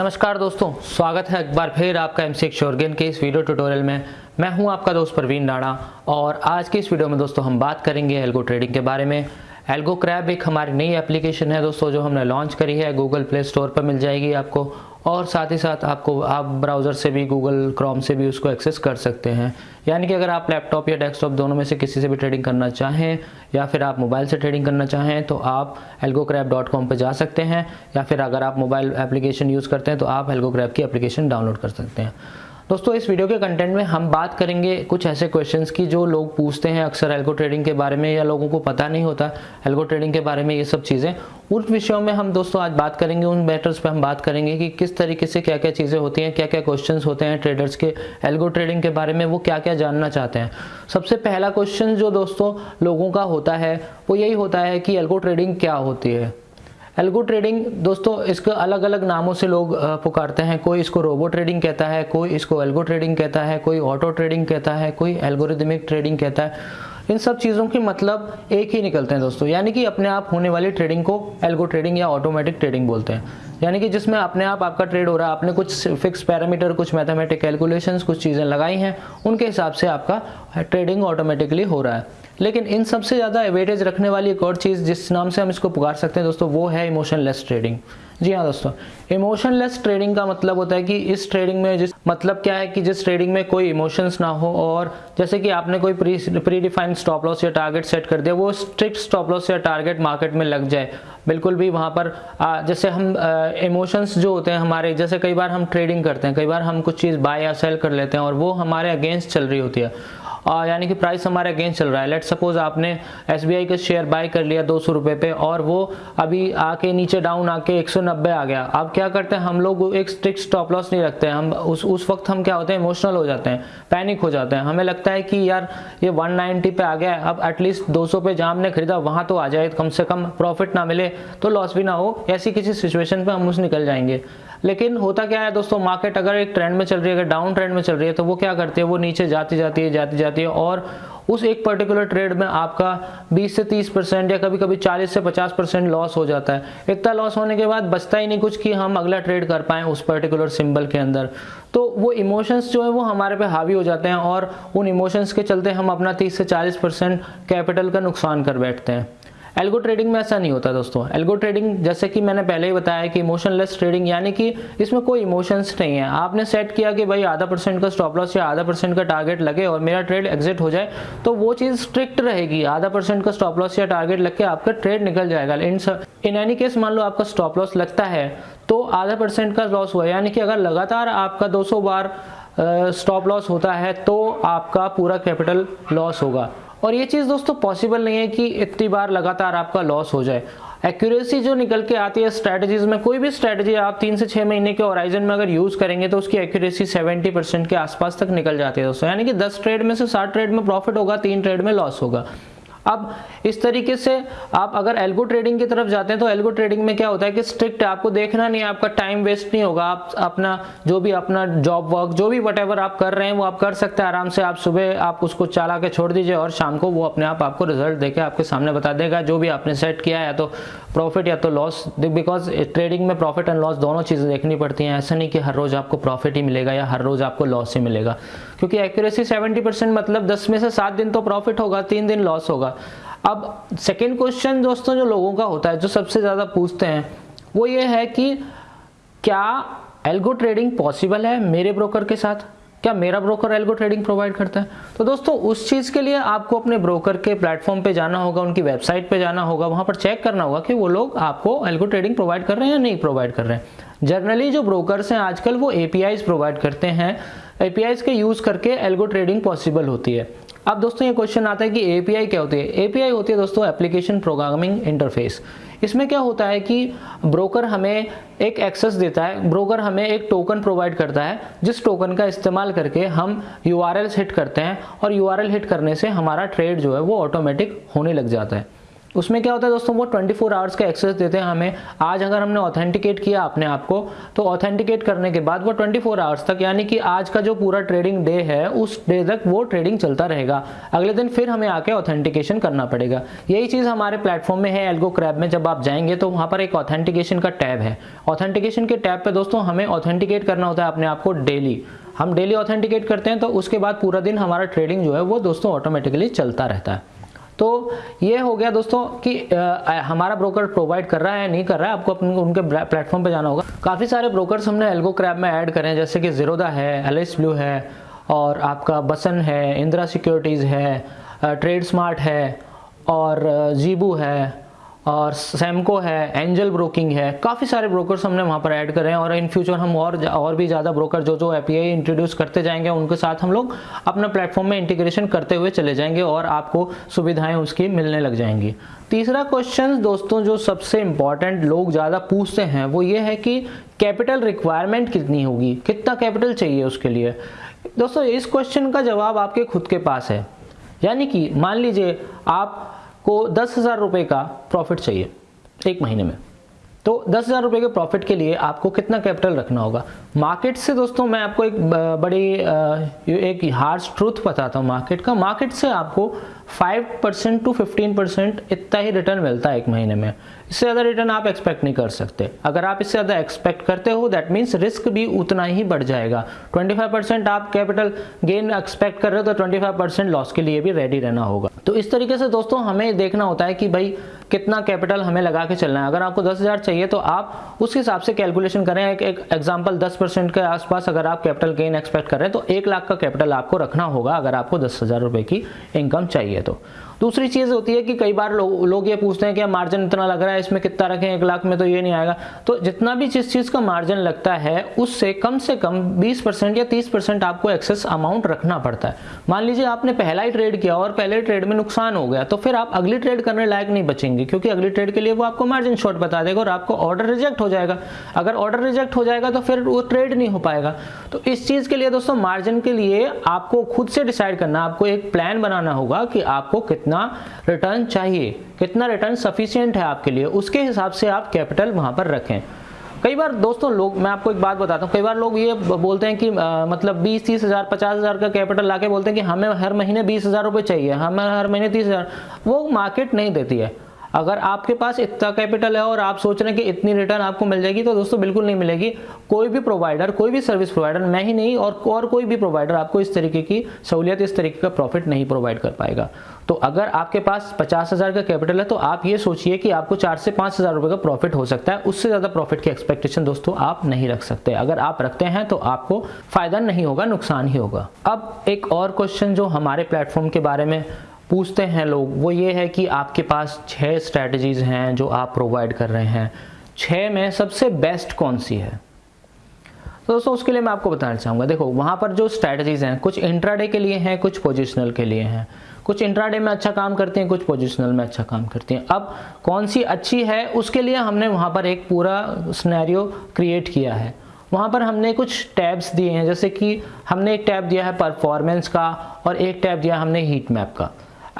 नमस्कार दोस्तों, स्वागत है एक बार फिर आपका एम सी शोरगेन के इस वीडियो ट्यूटोरियल में। मैं हूँ आपका दोस्त प्रवीण राणा और आज की इस वीडियो में दोस्तों हम बात करेंगे एल्गो ट्रेडिंग के बारे में। एल्गो क्रैब एक हमारी नई एप्लीकेशन है दोस्तों, जो हमने लॉन्च करी है गूगल प्ले स्टोर पर मिल जाएगी आपको। और साथ ही साथ आपको, आप ब्राउज़र से भी गूगल क्रोम से भी उसको एक्सेस कर सकते हैं। यानी कि अगर आप लैपटॉप या डेस्कटॉप दोनों में से किसी से भी ट्रेडिंग करना चाहें, या फिर आप मोबाइल से ट्रेडिंग करना चाहें तो आप एल्गोक्रैप डॉट कॉम पर जा सकते हैं, या फिर अगर आप मोबाइल एप्लीकेशन यूज़ करते हैं तो आप एल्गोक्रैप की एप्लीकेशन डाउनलोड कर सकते हैं। दोस्तों, इस वीडियो के कंटेंट में हम बात करेंगे कुछ ऐसे क्वेश्चंस की जो लोग पूछते हैं अक्सर एल्गो ट्रेडिंग के बारे में या लोगों को पता नहीं होता एल्गो ट्रेडिंग के बारे में ये सब चीज़ें। उन विषयों में हम दोस्तों आज बात करेंगे, उन मैटर्स पे हम बात करेंगे कि किस तरीके से क्या क्या चीज़ें होती हैं क्या क्या क्वेश्चन होते हैं ट्रेडर्स के एल्गो ट्रेडिंग के बारे में, वो क्या क्या जानना चाहते हैं। सबसे पहला क्वेश्चन जो दोस्तों लोगों का होता है, वो यही होता है कि एल्गो ट्रेडिंग क्या होती है। एल्गो ट्रेडिंग दोस्तों, इसको अलग अलग नामों से लोग पुकारते हैं। कोई इसको रोबो ट्रेडिंग कहता है, कोई इसको एल्गो ट्रेडिंग कहता है, कोई ऑटो ट्रेडिंग कहता है, कोई एल्गोरिदमिक ट्रेडिंग कहता है। इन सब चीज़ों के मतलब एक ही निकलते हैं दोस्तों। यानी कि अपने आप होने वाली ट्रेडिंग को एल्गो ट्रेडिंग या ऑटोमेटिक ट्रेडिंग बोलते हैं। यानी कि जिसमें अपने आप आपका ट्रेड हो रहा है आपने कुछ फिक्स पैरामीटर कुछ मैथमेटिक कैलकुलेशंस कुछ चीज़ें लगाई हैं उनके हिसाब से आपका ट्रेडिंग ऑटोमेटिकली हो रहा है। लेकिन इन सबसे ज़्यादा एवेटेज रखने वाली एक और चीज़ जिस नाम से हम इसको पुकार सकते हैं दोस्तों वो है इमोशनलेस ट्रेडिंग जी हाँ दोस्तों इमोशनलेस ट्रेडिंग का मतलब होता है कि इस ट्रेडिंग में जिस मतलब क्या है कि जिस ट्रेडिंग में कोई इमोशंस ना हो और जैसे कि आपने कोई pre pre defined stop loss या टारगेट सेट कर दिया वो स्ट्रिक्ट स्टॉप लॉस या टारगेट मार्केट में लग जाए। बिल्कुल भी वहाँ पर आ, जैसे हम इमोशंस जो होते हैं हमारे, जैसे कई बार हम ट्रेडिंग करते हैं, कई बार हम कुछ चीज़ बाय या सेल कर लेते हैं और वो हमारे अगेंस्ट चल रही होती है। यानी कि प्राइस हमारे अगेंस्ट चल रहा है। लेट सपोज़ आपने एस बी आई का शेयर बाय कर लिया दो सौ रुपये पे और वो अभी आके नीचे डाउन आके 190 आ गया। अब क्या करते हैं? हम लोग एक स्ट्रिक्ट स्टॉप लॉस नहीं रखते हैं। हम उस उस वक्त हम क्या होते हैं? इमोशनल हो जाते हैं। पैनिक हो जाते हैं। हमें लगता है कि यार, ये 190 पे आ गया है। अब एटलीस्ट 200 पे जहाँ हमने खरीदा, वहाँ तो आ जाए। कम से कम प्रॉफिट ना मिले तो लॉस भी ना हो। ऐसी किसी सिचुएशन पर हम उस निकल जाएँगे। लेकिन होता क्या है दोस्तों मार्केट अगर एक ट्रेंड में चल रही है, अगर डाउन ट्रेंड में चल रही है तो वो क्या करती है? वो नीचे जाती जाती है, जाती जाती है और उस एक पर्टिकुलर ट्रेड में आपका 20 से 30 परसेंट या कभी कभी 40 से 50 परसेंट लॉस हो जाता है। इतना लॉस होने के बाद बचता ही नहीं कुछ कि हम अगला ट्रेड कर पाएँ उस पर्टिकुलर सिंबल के अंदर। तो वो इमोशंस जो है, वो हमारे पे हावी हो जाते हैं और उन इमोशंस के चलते हम अपना 30 से 40 परसेंट कैपिटल का नुकसान कर बैठते हैं। एल्गो ट्रेडिंग में ऐसा नहीं होता दोस्तों। एल्गो ट्रेडिंग जैसे कि मैंने पहले ही बताया कि इमोशनलेस ट्रेडिंग यानी कि इसमें कोई इमोशंस नहीं है। आपने सेट किया कि भाई आधा परसेंट का स्टॉप लॉस या आधा परसेंट का टारगेट लगे और मेरा ट्रेड एग्जिट हो जाए तो वो चीज़ स्ट्रिक्ट रहेगी। आधा परसेंट का स्टॉप लॉस या टारगेट लग के आपका ट्रेड निकल जाएगा। इन इन एनी केस मान लो आपका स्टॉप लॉस लगता है तो आधा परसेंट का लॉस हुआ यानी कि अगर लगातार आपका 200 बार स्टॉप लॉस होता है तो आपका पूरा कैपिटल लॉस होगा। और ये चीज़ दोस्तों पॉसिबल नहीं है कि इतनी बार लगातार आपका लॉस हो जाए। एक्यूरेसी जो निकल के आती है स्ट्रैटेजीज में, कोई भी स्ट्रैटेजी आप तीन से छः महीने के ओराइजन में अगर यूज़ करेंगे तो उसकी एक्यूरेसी 70 परसेंट के आसपास तक निकल जाती है दोस्तों। यानी कि 10 ट्रेड में से 60 ट्रेड में प्रॉफिट होगा, तीन ट्रेड में लॉस होगा। अब इस तरीके से आप अगर एल्गो ट्रेडिंग की तरफ़ जाते हैं तो एल्गो ट्रेडिंग में क्या होता है कि स्ट्रिक्ट आपको देखना नहीं है आपका टाइम वेस्ट नहीं होगा। आप अपना, जो भी अपना जॉब वर्क जो भी वट आप कर रहे हैं, वो आप कर सकते हैं आराम से। आप सुबह आप उसको चला के छोड़ दीजिए और शाम को वो अपने आप आपको रिज़ल्ट देके आपके सामने बता देगा, जो भी आपने सेट किया है तो प्रॉफिट या तो लॉस बिकॉज़ ट्रेडिंग में प्रॉफिट एंड लॉस दोनों चीज़ें देखनी पड़ती हैं। ऐसा नहीं कि हर रोज़ आपको प्रॉफिट ही मिलेगा या हर रोज़ आपको लॉस ही मिलेगा। क्योंकि एक्यूरेसी 70 परसेंट मतलब 10 में से 7 दिन तो प्रॉफिट होगा, तीन दिन लॉस होगा। अब सेकेंड क्वेश्चन दोस्तों जो लोगों का होता है, जो सबसे ज़्यादा पूछते हैं, वो ये है कि क्या एल्गो ट्रेडिंग पॉसिबल है मेरे ब्रोकर के साथ? क्या मेरा ब्रोकर एल्गो ट्रेडिंग प्रोवाइड करता है? तो दोस्तों, उस चीज़ के लिए आपको अपने ब्रोकर के प्लेटफॉर्म पे जाना होगा, उनकी वेबसाइट पे जाना होगा, वहाँ पर चेक करना होगा कि वो लोग आपको एल्गो ट्रेडिंग प्रोवाइड कर रहे हैं या नहीं प्रोवाइड कर रहे हैं। जनरली जो ब्रोकर्स हैं, आजकल वो एपीआईज प्रोवाइड करते हैं। एपीआईज के यूज़ करके एल्गो ट्रेडिंग पॉसिबल होती है। अब दोस्तों, ये क्वेश्चन आता है कि एपीआई क्या होती है? एपीआई होती है दोस्तों एप्लीकेशन प्रोग्रामिंग इंटरफेस इसमें क्या होता है कि ब्रोकर हमें एक एक्सेस देता है। ब्रोकर हमें एक टोकन प्रोवाइड करता है, जिस टोकन का इस्तेमाल करके हम यूआरएल हिट करते हैं और यूआरएल हिट करने से हमारा ट्रेड जो है, वो ऑटोमेटिक होने लग जाता है। उसमें क्या होता है दोस्तों, वो 24 फोर आवर्स का एक्सेस देते हैं हमें। आज अगर हमने ऑथेंटिकेट किया अपने आप को तो ऑथेंटिकेट करने के बाद वो 24 फोर आवर्स तक, यानी कि आज का जो पूरा ट्रेडिंग डे है, उस डे तक वो ट्रेडिंग चलता रहेगा। अगले दिन फिर हमें आके ऑथेंटिकेशन करना पड़ेगा। यही चीज़ हमारे प्लेटफॉर्म में है एल्गो क्रैब में। जब आप जाएँगे तो वहाँ पर एक ऑथेंटिकेशन का टैब है। ऑथेंटिकेशन के टैब पर दोस्तों, हमें ऑथेंटिकेट करना होता है अपने आप को डेली हम डेली ऑथेंटिकेट करते हैं तो उसके बाद पूरा दिन हमारा ट्रेडिंग जो है, वो दोस्तों ऑटोमेटिकली चलता रहता है। तो ये हो गया दोस्तों कि आ, हमारा ब्रोकर प्रोवाइड कर रहा है नहीं कर रहा है आपको अपने उनके प्लेटफॉर्म पे जाना होगा। काफ़ी सारे ब्रोकर्स हमने एल्गो क्रैब में ऐड करें जैसे कि जीरोदा है एलिस ब्लू है और आपका बसन है इंदिरा सिक्योरिटीज़ है ट्रेड स्मार्ट है और जीबू है और सैमको है एंजल ब्रोकिंग है, काफ़ी सारे ब्रोकर्स हमने वहाँ पर ऐड करे और इन फ्यूचर हम और और भी ज़्यादा ब्रोकर जो जो ए इंट्रोड्यूस करते जाएँगे, उनके साथ हम लोग अपना प्लेटफॉर्म में इंटीग्रेशन करते हुए चले जाएँगे और आपको सुविधाएँ उसकी मिलने लग जाएँगी। तीसरा क्वेश्चन दोस्तों, जो सबसे इंपॉर्टेंट लोग ज़्यादा पूछते हैं, वो ये है कि कैपिटल रिक्वायरमेंट कितनी होगी? कितना कैपिटल चाहिए उसके लिए? दोस्तों, इस क्वेश्चन का जवाब आपके खुद के पास है। यानी कि मान लीजिए आप को दस हज़ार रुपये का प्रॉफिट चाहिए एक महीने में। तो दस हज़ार रुपये के प्रॉफिट के लिए आपको कितना कैपिटल रखना होगा? मार्केट से दोस्तों, मैं आपको एक बड़ी एक हार्श ट्रूथ बताता हूँ मार्केट का। मार्केट से आपको five percent to fifteen percent इतना ही रिटर्न मिलता है एक महीने में। इससे ज़्यादा रिटर्न आप एक्सपेक्ट नहीं कर सकते। अगर आप इससे ज़्यादा एक्सपेक्ट करते हो दैट मीन्स रिस्क भी उतना ही बढ़ जाएगा। 25 परसेंट आप कैपिटल गेन एक्सपेक्ट कर रहे हो तो 25 परसेंट लॉस के लिए भी रेडी रहना होगा। तो इस तरीके से दोस्तों, हमें देखना होता है कि भाई कितना कैपिटल हमें लगा के चलना है। अगर आपको दस हज़ार चाहिए तो आप उस हिसाब से कैलकुलेशन करें। एक, एक एग्ज़ाम्पल दस परसेंट के आसपास अगर आप कैपिटल गेन एक्सपेक्ट कर रहे हैं तो एक लाख का कैपिटल आपको रखना होगा अगर आपको दस हज़ार रुपये की इनकम चाहिए तो। दूसरी चीज़ होती है कि कई बार लो, लोग ये पूछते हैं कि मार्जिन इतना लग रहा है इसमें कितना रखें एक लाख में तो ये नहीं आएगा। तो जितना भी जिस चीज़ का मार्जिन लगता है उससे कम से कम 20 परसेंट या 30 परसेंट आपको एक्सेस अमाउंट रखना पड़ता है। मान लीजिए आपने पहला ही ट्रेड किया और पहले ट्रेड में नुकसान हो गया तो फिर आप अगली ट्रेड करने लायक नहीं बचेंगे क्योंकि अगली ट्रेड के लिए वो आपको मार्जिन शॉर्ट बता देगा और आपको ऑर्डर रिजेक्ट हो जाएगा। अगर ऑर्डर रिजेक्ट हो जाएगा तो फिर वो ट्रेड नहीं हो पाएगा। तो इस चीज़ के लिए दोस्तों मार्जिन के लिए आपको खुद से डिसाइड करना आपको एक प्लान बनाना होगा कि आपको कितना रिटर्न रिटर्न चाहिए? कितना रिटर्न सफिशियंट है आपके लिए? उसके हिसाब से आप कैपिटल वहाँ पर रखें। कई बार दोस्तों लोग मैं आपको एक बात बताता हूँ। कई बार लोग ये बोलते हैं कि आ, मतलब बीस तीस हज़ार पचास हज़ार का कैपिटल लाके बोलते हैं कि हमें हर महीने बीस हज़ार रुपये चाहिए हमें हर महीने तीस हज़ार। वो मार्केट नहीं देती है। अगर आपके पास इतना कैपिटल है और आप सोच रहे हैं कि इतनी रिटर्न आपको मिल जाएगी तो दोस्तों बिल्कुल नहीं मिलेगी। कोई भी प्रोवाइडर कोई भी सर्विस प्रोवाइडर मैं ही नहीं और और कोई भी प्रोवाइडर आपको इस तरीके की सहूलियत, इस तरीके का प्रॉफिट नहीं प्रोवाइड कर पाएगा। तो अगर आपके पास पचास हज़ार का कैपिटल है तो आप ये सोचिए कि आपको चार से पाँच हज़ार रुपये का प्रॉफिट हो सकता है। उससे ज़्यादा प्रॉफिट की एक्सपेक्टेशन दोस्तों आप नहीं रख सकते। अगर आप रखते हैं तो आपको फ़ायदा नहीं होगा, नुकसान ही होगा। अब एक और क्वेश्चन जो हमारे प्लेटफॉर्म के बारे में पूछते हैं लोग, वो ये है कि आपके पास छः स्ट्रैटेजीज़ हैं जो आप प्रोवाइड कर रहे हैं। छः में सबसे बेस्ट कौन सी है? तो दोस्तों, उसके लिए मैं आपको बताना चाहूँगा। देखो, वहाँ पर जो स्ट्रैटेजीज़ हैं, कुछ इंट्राडे के लिए हैं, कुछ पोजिशनल के लिए हैं। कुछ इंट्राडे में अच्छा काम करते हैं, कुछ पोजिशनल में अच्छा काम करते हैं। अब कौन सी अच्छी है, उसके लिए हमने वहाँ पर एक पूरा स्नैरियो क्रिएट किया है। वहाँ पर हमने कुछ टैब्स दिए हैं, जैसे कि हमने एक टैब दिया है परफॉर्मेंस का और एक टैब दिया हमने हीट मैप का।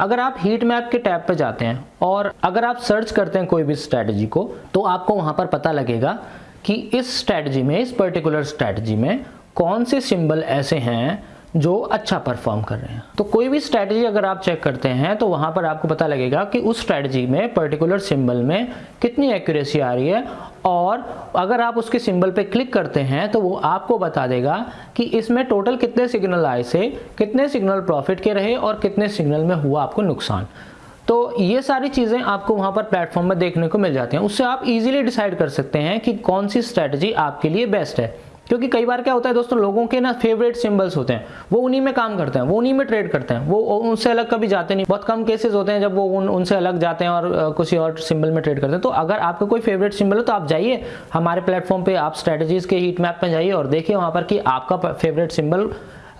अगर आप हीट मैप के टैब पर जाते हैं और अगर आप सर्च करते हैं कोई भी स्ट्रैटेजी को तो आपको वहाँ पर पता लगेगा कि इस स्ट्रैटेजी में, इस पर्टिकुलर स्ट्रैटेजी में कौन से सिंबल ऐसे हैं जो अच्छा परफॉर्म कर रहे हैं। तो कोई भी स्ट्रैटेजी अगर आप चेक करते हैं तो वहाँ पर आपको पता लगेगा कि उस स्ट्रैटेजी में पर्टिकुलर सिंबल में कितनी एक्यूरेसी आ रही है और अगर आप उसके सिंबल पे क्लिक करते हैं तो वो आपको बता देगा कि इसमें टोटल कितने सिग्नल आए से, कितने सिग्नल प्रॉफिट के रहे और कितने सिग्नल में हुआ आपको नुकसान। तो ये सारी चीज़ें आपको वहाँ पर प्लेटफॉर्म में देखने को मिल जाती हैं। उससे आप इजीली डिसाइड कर सकते हैं कि कौन सी स्ट्रैटेजी आपके लिए बेस्ट है। क्योंकि कई बार क्या होता है दोस्तों, लोगों के ना फेवरेट सिंबल्स होते हैं। वो उन्हीं में काम करते हैं, वो उन्हीं में ट्रेड करते हैं। वो उनसे अलग कभी जाते नहीं। बहुत कम केसेस होते हैं जब वो उन, उनसे अलग जाते हैं और किसी और सिंबल में ट्रेड करते हैं। तो अगर आपका कोई फेवरेट सिंबल हो तो आप जाइए, हमारे प्लेटफॉर्म पर आप स्ट्रेटजीज के हीट मैप में जाइए और देखिए वहाँ पर कि आपका फेवरेट सिंबल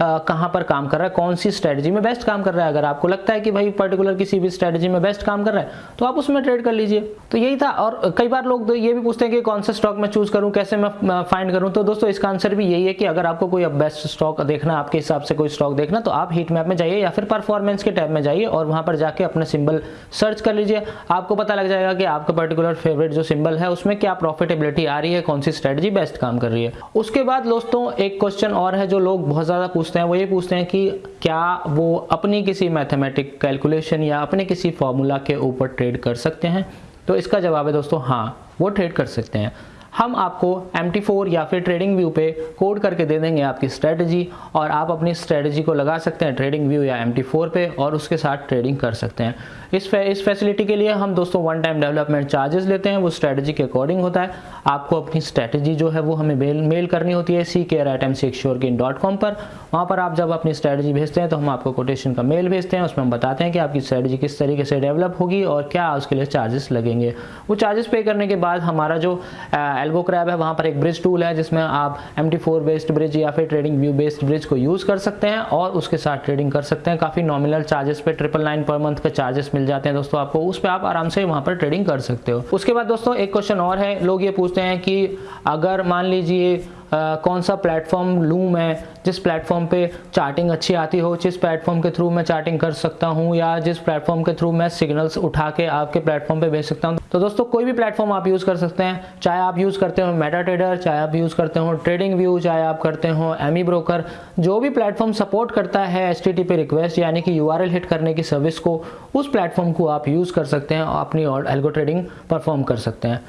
कहाँ पर काम कर रहा है? कौन सी स्ट्रेटजी में बेस्ट काम कर रहा है? अगर आपको लगता है कि भाई पर्टिकुलर किसी भी स्ट्रेटजी में बेस्ट काम कर रहा है तो आप उसमें ट्रेड कर लीजिए। तो यही था। और कई बार लोग तो ये भी पूछते हैं कि कौन सा स्टॉक मैं चूज़ करूँ, कैसे मैं फाइंड करूँ? तो दोस्तों, इसका आंसर भी यही है कि अगर आपको कोई बेस्ट स्टॉक देखना, आपके हिसाब से कोई स्टॉक देखना तो आप हीट मैप में जाइए या फिर परफॉर्मेंस के टैब में जाइए और वहाँ पर जाके अपने सिंबल सर्च कर लीजिए। आपको पता लग जाएगा कि आपका पर्टिकुलर फेवरेट जो सिंबल है, उसमें क्या प्रॉफिटेबिलिटी आ रही है, कौन सी स्ट्रेटजी बेस्ट काम कर रही है। उसके बाद दोस्तों, एक क्वेश्चन और है जो लोग बहुत ज़्यादा पूछते हैं, वो ये पूछते हैं कि क्या वो अपनी किसी मैथमेटिक कैलकुलेशन या अपने किसी फॉर्मूला के ऊपर ट्रेड कर सकते हैं? तो इसका जवाब है दोस्तों हाँ वो ट्रेड कर सकते हैं। हम आपको MT4 या फिर ट्रेडिंग व्यू पे कोड करके दे देंगे आपकी स्ट्रेटजी और आप अपनी स्ट्रेटजी को लगा सकते हैं ट्रेडिंग व्यू या MT4 पे और उसके साथ ट्रेडिंग कर सकते हैं। इस फे, इस फैसिलिटी के लिए हम दोस्तों वन टाइम डेवलपमेंट चार्जेस लेते हैं वो स्ट्रेटजी के अकॉर्डिंग होता है। आपको अपनी स्ट्रेटजी जो है वो हमें मेल मेल करनी होती है C care at M C dot com पर। वहाँ पर आप जब अपनी स्ट्रेटजी भेजते हैं तो हम आपको कोटेशन का मेल भेजते हैं उसमें हम बताते हैं कि आपकी स्ट्रेटजी किस तरीके से डेवलप होगी और क्या उसके लिए चार्जेस लगेंगे। वो चार्जेस पे करने के बाद हमारा जो एल्बो क्रैब है वहाँ पर एक ब्रिज टूल है जिसमें आप M T four based bridge या फिर ट्रेडिंग व्यू बेस्ड ब्रिज को यूज़ कर सकते हैं और उसके साथ ट्रेडिंग कर सकते हैं। काफ़ी नॉमिनल चार्जेस पे ट्रिपल नाइन पर मंथ पे चार्जेस जाते हैं दोस्तों आपको, उस पर आप आराम से वहाँ पर ट्रेडिंग कर सकते हो। उसके बाद दोस्तों एक क्वेश्चन और है, लोग ये पूछते हैं कि अगर मान लीजिए कौन सा प्लेटफॉर्म लूँ मैं? जिस प्लेटफॉर्म पे चार्टिंग अच्छी आती हो, जिस प्लेटफॉर्म के थ्रू मैं चार्टिंग कर सकता हूँ, या जिस प्लेटफॉर्म के थ्रू मैं सिग्नल्स उठा के आपके प्लेटफॉर्म पे भेज सकता हूँ। तो दोस्तों, कोई भी प्लेटफॉर्म आप यूज़ कर सकते हैं। चाहे आप यूज़ करते हो मेटा ट्रेडर चाहे आप यूज़ करते हो ट्रेडिंग व्यू चाहे आप करते हो एमी ब्रोकर जो भी प्लेटफॉर्म सपोर्ट करता है एस रिक्वेस्ट यानी कि यूआरएल हिट करने की सर्विस को, उस प्लेटफॉर्म को आप यूज़ कर सकते हैं अपनी एल्गो ट्रेडिंग परफॉर्म कर सकते हैं।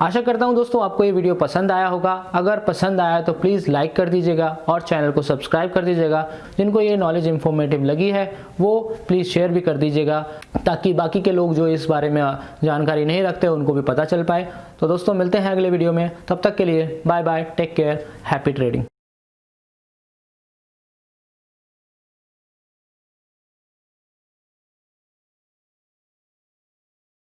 आशा करता हूँ दोस्तों आपको ये वीडियो पसंद आया होगा। अगर पसंद आया तो प्लीज़ लाइक कर दीजिएगा और चैनल को सब्सक्राइब कर दीजिएगा। जिनको ये नॉलेज इन्फॉर्मेटिव लगी है, वो प्लीज़ शेयर भी कर दीजिएगा, ताकि बाकी के लोग जो इस बारे में जानकारी नहीं रखते, उनको भी पता चल पाए। तो दोस्तों मिलते हैं अगले वीडियो में। तब तक के लिए bye bye take care happy trading